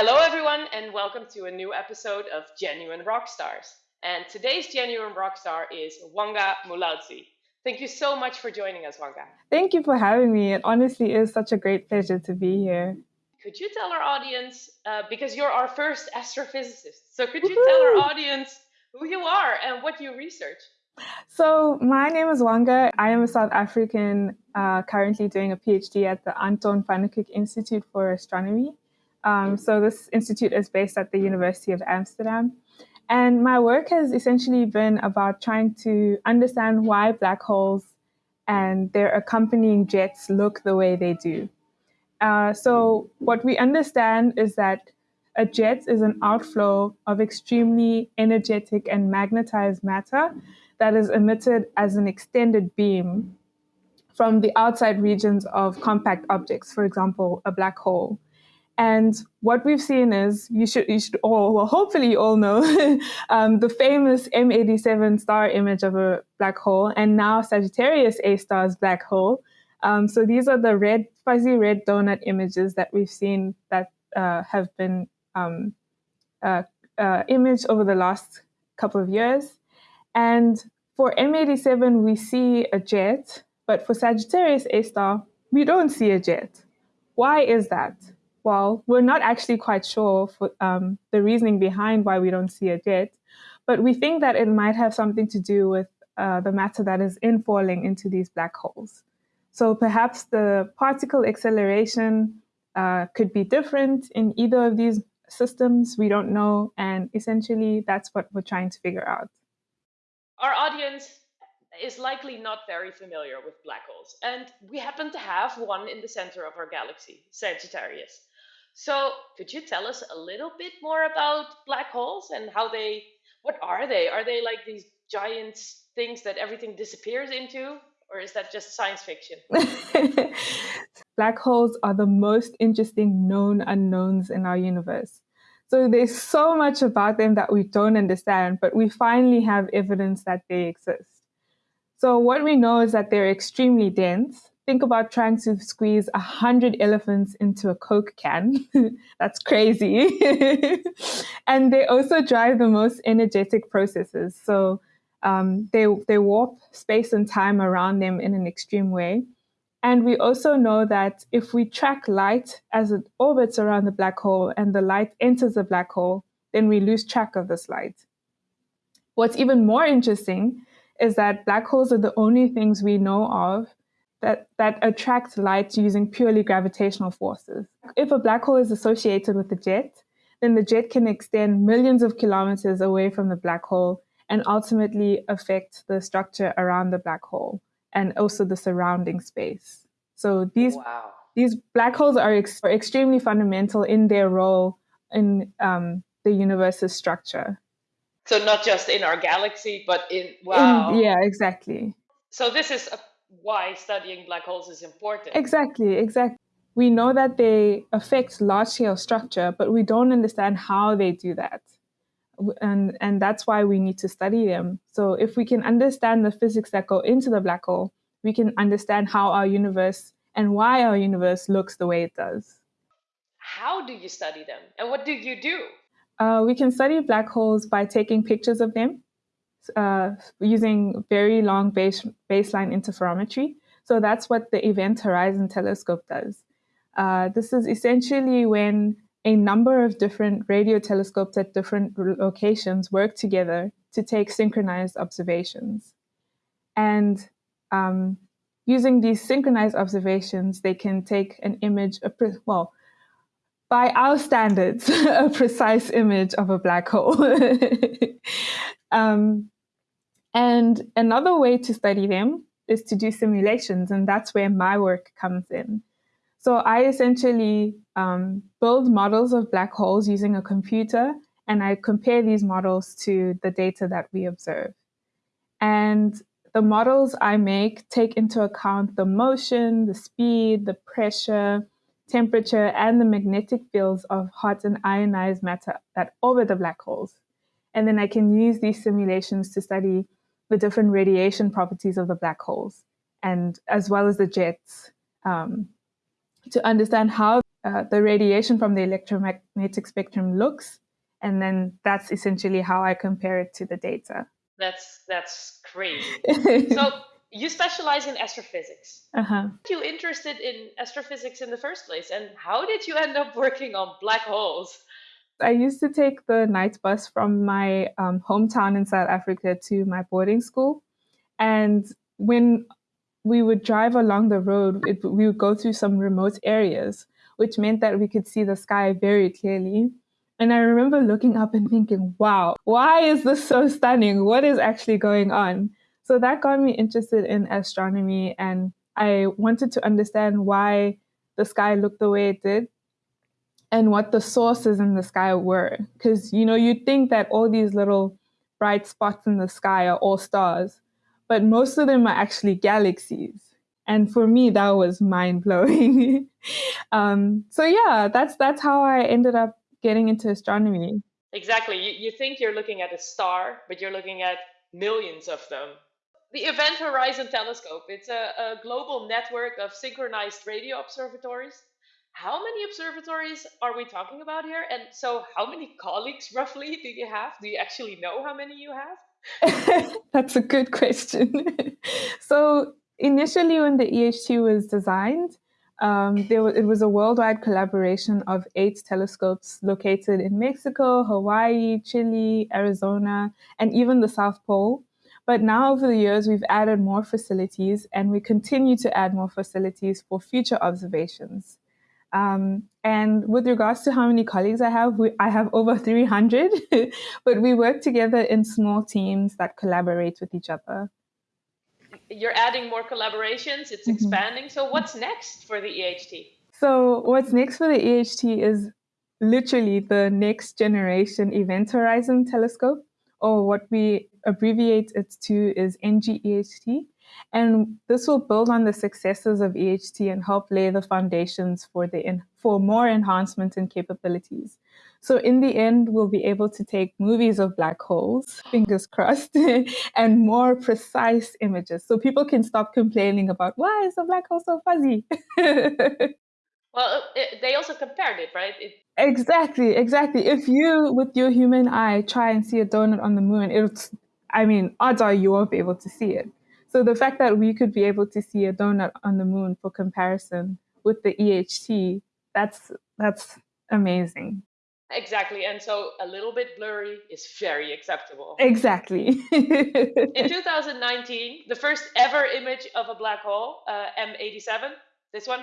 Hello, everyone, and welcome to a new episode of Genuine Rockstars. And today's Genuine Rockstar is Wanga Mulaudzi. Thank you so much for joining us, Wanga. Thank you for having me. It honestly is such a great pleasure to be here. Could you tell our audience, uh, because you're our first astrophysicist, so could you tell our audience who you are and what you research? So, my name is Wanga. I am a South African uh, currently doing a PhD at the Anton Pannekoek Institute for Astronomy. Um, so, this institute is based at the University of Amsterdam. And my work has essentially been about trying to understand why black holes and their accompanying jets look the way they do. Uh, so, what we understand is that a jet is an outflow of extremely energetic and magnetized matter that is emitted as an extended beam from the outside regions of compact objects, for example, a black hole. And what we've seen is you should you should all well hopefully you all know um, the famous M87 star image of a black hole and now Sagittarius A star's black hole. Um, so these are the red fuzzy red donut images that we've seen that uh, have been um, uh, uh, imaged over the last couple of years. And for M87, we see a jet, but for Sagittarius A star, we don't see a jet. Why is that? Well, we're not actually quite sure for, um, the reasoning behind why we don't see it yet, but we think that it might have something to do with uh, the matter that is infalling into these black holes. So perhaps the particle acceleration uh, could be different in either of these systems. We don't know. And essentially, that's what we're trying to figure out. Our audience is likely not very familiar with black holes, and we happen to have one in the center of our galaxy, Sagittarius. So, could you tell us a little bit more about black holes and how they, what are they? Are they like these giant things that everything disappears into? Or is that just science fiction? black holes are the most interesting known unknowns in our universe. So there's so much about them that we don't understand, but we finally have evidence that they exist. So what we know is that they're extremely dense. Think about trying to squeeze a hundred elephants into a Coke can. That's crazy. and they also drive the most energetic processes. So um, they, they warp space and time around them in an extreme way. And we also know that if we track light as it orbits around the black hole and the light enters the black hole, then we lose track of this light. What's even more interesting is that black holes are the only things we know of that, that attract light using purely gravitational forces. If a black hole is associated with a jet, then the jet can extend millions of kilometers away from the black hole and ultimately affect the structure around the black hole and also the surrounding space. So these wow. these black holes are, ex- are, extremely fundamental in their role in um, the universe's structure. So not just in our galaxy, but in wow. In, yeah, exactly. So this is a, why studying black holes is important. Exactly, exactly. We know that they affect large scale structure, but we don't understand how they do that. And and that's why we need to study them. So if we can understand the physics that go into the black hole we can understand how our universe and why our universe looks the way it does. How do you study them? And what do you do? Uh, we can study black holes by taking pictures of them uh, using very long base, baseline interferometry so that's what the event horizon telescope does uh, this is essentially when a number of different radio telescopes at different locations work together to take synchronized observations. And um, using these synchronized observations, they can take an image, a well, by our standards, a precise image of a black hole. um, and another way to study them is to do simulations, and that's where my work comes in. So I essentially um, build models of black holes using a computer, and I compare these models to the data that we observe. And the models I make take into account the motion, the speed, the pressure, temperature, and the magnetic fields of hot and ionized matter that orbit the black holes. And then I can use these simulations to study the different radiation properties of the black holes, and as well as the jets um, to understand how uh, the radiation from the electromagnetic spectrum looks, and then that's essentially how I compare it to the data. That's that's crazy. so you specialize in astrophysics. Uh-huh. you interested in astrophysics in the first place, and how did you end up working on black holes? I used to take the night bus from my um, hometown in South Africa to my boarding school. And when we would drive along the road, it, we would go through some remote areas, which meant that we could see the sky very clearly. And I remember looking up and thinking, wow, why is this so stunning? What is actually going on? So that got me interested in astronomy, and I wanted to understand why the sky looked the way it did and what the sources in the sky were. Because, you know, you'd think that all these little bright spots in the sky are all stars, but most of them are actually galaxies. And for me, that was mind blowing. um, so yeah, that's that's how I ended up getting into astronomy. Exactly. You, you think you're looking at a star, but you're looking at millions of them. The Event Horizon Telescope, it's a, a global network of synchronized radio observatories. How many observatories are we talking about here? And so, how many colleagues roughly do you have? Do you actually know how many you have? That's a good question. so, initially, when the EHT was designed, um, there it was a worldwide collaboration of eight telescopes located in Mexico, Hawaii, Chile, Arizona, and even the South Pole. But now, over the years, we've added more facilities and we continue to add more facilities for future observations. Um, and with regards to how many colleagues I have, we, I have over 300, but we work together in small teams that collaborate with each other you're adding more collaborations, it's mm-hmm. expanding. So what's next for the EHT? So what's next for the EHT is literally the next generation Event Horizon Telescope, or what we abbreviate it to is NGEHT. And this will build on the successes of EHT and help lay the foundations for the for more enhancement and capabilities. So in the end, we'll be able to take movies of black holes, fingers crossed, and more precise images. So people can stop complaining about why is the black hole so fuzzy. well, it, they also compared it, right? It... Exactly, exactly. If you, with your human eye, try and see a donut on the moon, it's, I mean, odds are you won't be able to see it. So the fact that we could be able to see a donut on the moon for comparison with the EHT, that's that's amazing. Exactly. And so a little bit blurry is very acceptable. Exactly. in 2019, the first ever image of a black hole, uh, M87, this one,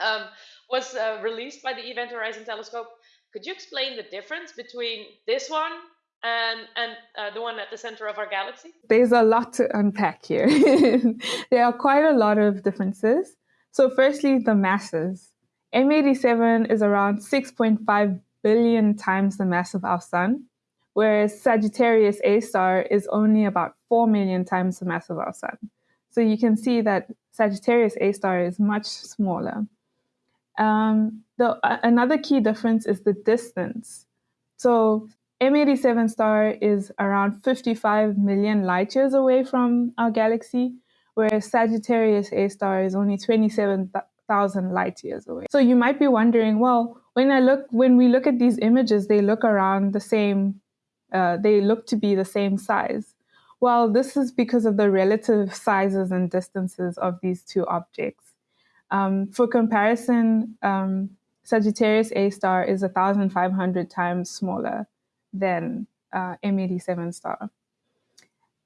um, was uh, released by the Event Horizon Telescope. Could you explain the difference between this one and and uh, the one at the center of our galaxy? There's a lot to unpack here. there are quite a lot of differences. So, firstly, the masses. M87 is around 6.5 billion times the mass of our sun, whereas Sagittarius A star is only about 4 million times the mass of our sun. So you can see that Sagittarius A star is much smaller. Um, the, uh, another key difference is the distance. So M87 star is around 55 million light years away from our galaxy, whereas Sagittarius A star is only 27,000 light years away. So you might be wondering, well, when I look, when we look at these images, they look around the same, uh, they look to be the same size. Well, this is because of the relative sizes and distances of these two objects. Um, for comparison, um, Sagittarius A star is 1,500 times smaller than uh, M87 star.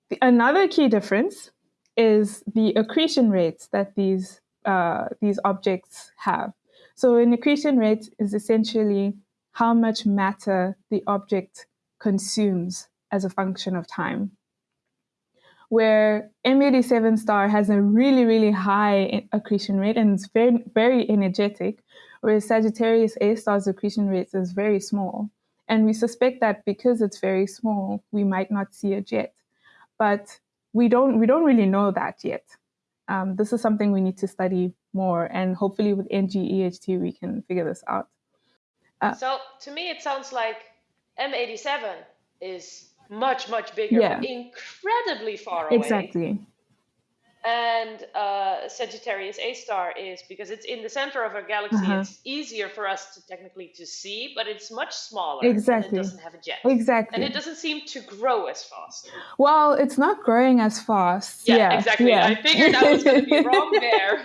The, another key difference is the accretion rates that these uh, these objects have. So an accretion rate is essentially how much matter the object consumes as a function of time. Where M87 star has a really, really high accretion rate and it's very, very energetic, whereas Sagittarius A star's accretion rate is very small. And we suspect that because it's very small, we might not see it yet. But we don't we don't really know that yet. Um, this is something we need to study more, and hopefully with NGEHT we can figure this out. Uh, so to me, it sounds like M87 is much much bigger, yeah. incredibly far away. Exactly. And uh, Sagittarius A star is because it's in the center of our galaxy. Uh-huh. It's easier for us to technically to see, but it's much smaller. Exactly. it doesn't have a jet. Exactly. And it doesn't seem to grow as fast. Well, it's not growing as fast. Yeah, yeah exactly. Yeah. I figured I was going to be wrong there.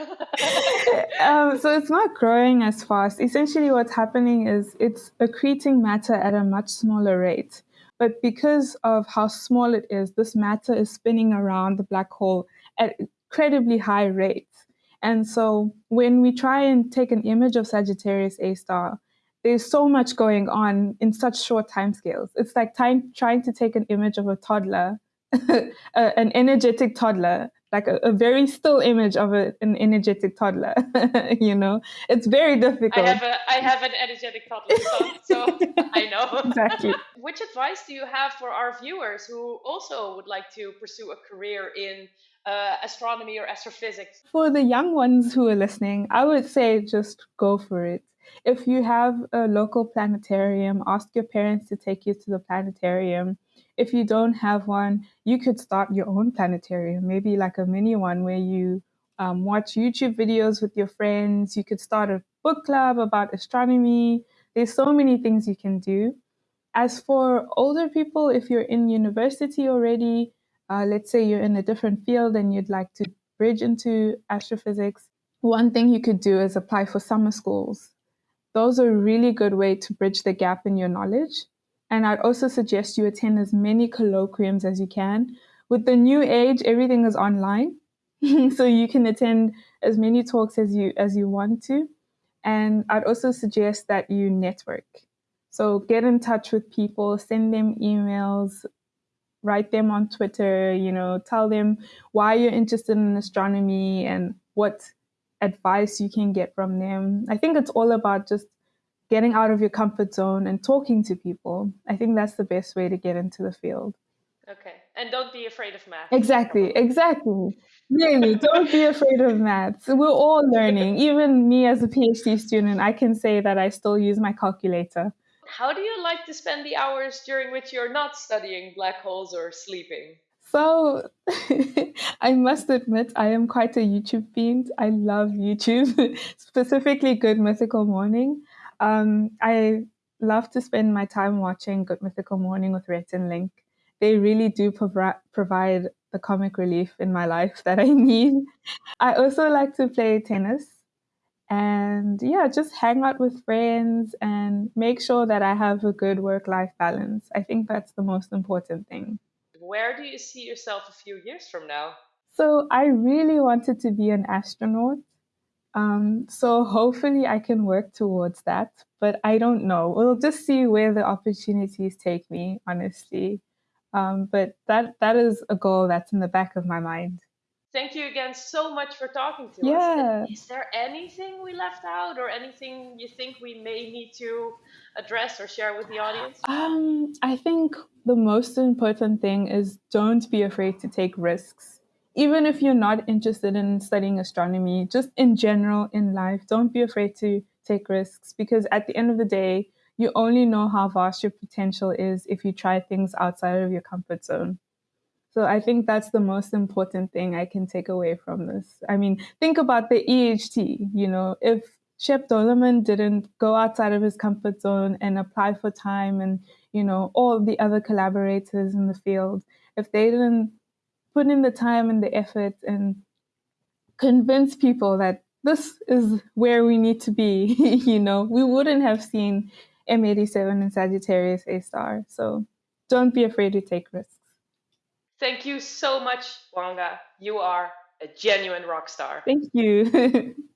um, so it's not growing as fast. Essentially, what's happening is it's accreting matter at a much smaller rate. But because of how small it is, this matter is spinning around the black hole at incredibly high rates. And so when we try and take an image of Sagittarius A star, there's so much going on in such short time scales. It's like time, trying to take an image of a toddler, an energetic toddler, like a, a, very still image of a, an energetic toddler. you know, it's very difficult. I have a I have an energetic toddler son, so I know exactly. Which advice do you have for our viewers who also would like to pursue a career in uh, astronomy or astrophysics? For the young ones who are listening, I would say just go for it. If you have a local planetarium, ask your parents to take you to the planetarium. If you don't have one, you could start your own planetarium, maybe like a mini one where you um, watch YouTube videos with your friends. You could start a book club about astronomy. There's so many things you can do. As for older people, if you're in university already, uh, let's say you're in a different field and you'd like to bridge into astrophysics, one thing you could do is apply for summer schools. Those are a really good way to bridge the gap in your knowledge. And I'd also suggest you attend as many colloquiums as you can. With the new age, everything is online. so you can attend as many talks as you as you want to. And I'd also suggest that you network. So get in touch with people, send them emails, write them on Twitter, you know, tell them why you're interested in astronomy and what advice you can get from them. I think it's all about just getting out of your comfort zone and talking to people. I think that's the best way to get into the field. Okay. And don't be afraid of math. Exactly, exactly. Really, don't be afraid of maths. We're all learning. Even me as a PhD student, I can say that I still use my calculator. How do you like to spend the hours during which you're not studying black holes or sleeping? So, I must admit, I am quite a YouTube fiend. I love YouTube, specifically Good Mythical Morning. Um, I love to spend my time watching Good Mythical Morning with Rhett and Link. They really do provi- provide the comic relief in my life that I need. I also like to play tennis and yeah, just hang out with friends and make sure that I have a good work life balance. I think that's the most important thing. Where do you see yourself a few years from now? So, I really wanted to be an astronaut. Um, so, hopefully, I can work towards that, but I don't know. We'll just see where the opportunities take me, honestly. Um, but that that is a goal that's in the back of my mind thank you again so much for talking to yeah. us. Is there anything we left out or anything you think we may need to address or share with the audience? Um, I think the most important thing is don't be afraid to take risks. Even if you're not interested in studying astronomy, just in general in life, don't be afraid to take risks because at the end of the day, you only know how vast your potential is if you try things outside of your comfort zone. So I think that's the most important thing I can take away from this. I mean, think about the EHT, you know, if Shep Doeleman didn't go outside of his comfort zone and apply for time and, you know, all the other collaborators in the field, if they didn't put in the time and the effort and convince people that this is where we need to be, you know, we wouldn't have seen M87 and Sagittarius A star. So don't be afraid to take risks. Thank you so much, Wanga. You are a genuine rock star. Thank you.